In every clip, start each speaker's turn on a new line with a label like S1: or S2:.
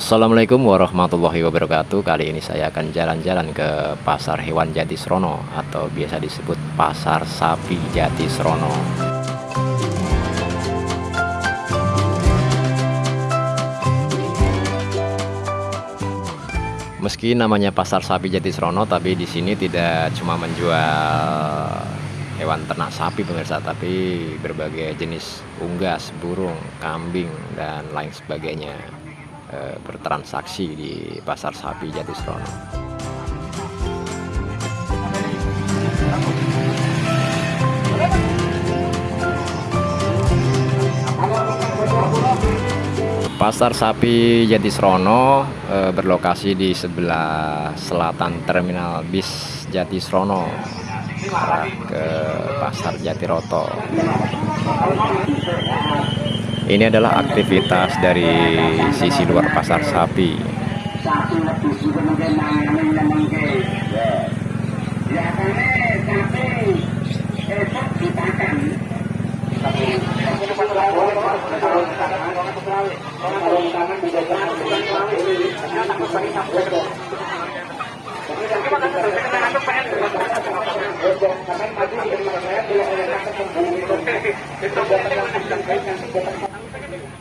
S1: Assalamualaikum warahmatullahi wabarakatuh. Kali ini saya akan jalan-jalan ke Pasar Hewan Jatisrono Atau biasa disebut Pasar Sapi Jatisrono. Meski namanya Pasar Sapi Jatisrono Tapi di sini tidak cuma menjual hewan ternak sapi pemirsa tapi berbagai jenis unggas burung kambing dan lain sebagainya e, bertransaksi di pasar sapi Jatisrono Pasar Sapi Jatisrono e, berlokasi di sebelah selatan Terminal Bis Jatisrono arah ke Pasar Jatiroto. Ini adalah aktivitas dari sisi luar pasar sapi.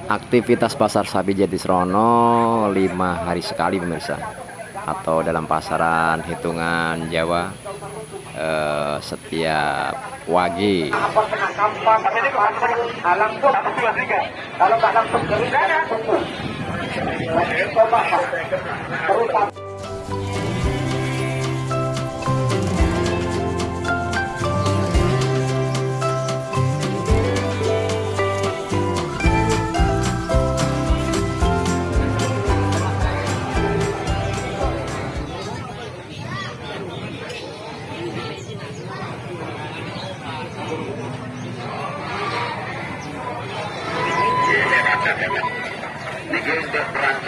S1: Aktivitas pasar sapi Jatisrono lima hari sekali pemirsa. Atau dalam pasaran hitungan Jawa eh, setiap wage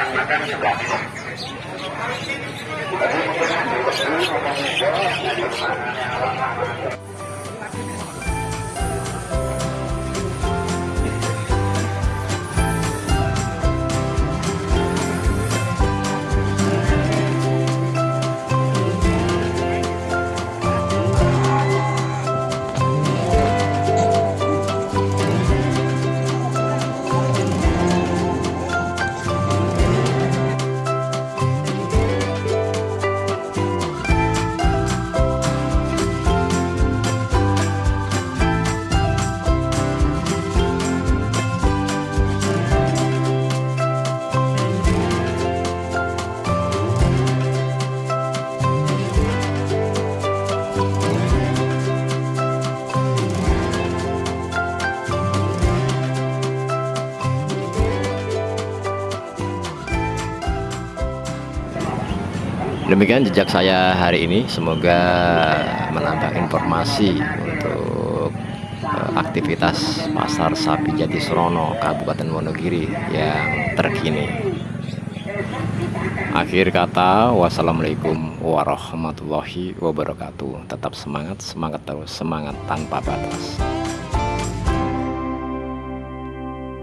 S1: untuk perancang Demikian jejak saya hari ini, semoga menambah informasi untuk uh, aktivitas Pasar Sapi Jatisrono, Kabupaten Wonogiri yang terkini. Akhir kata, wassalamualaikum warahmatullahi wabarakatuh. Tetap semangat, semangat terus, semangat tanpa batas.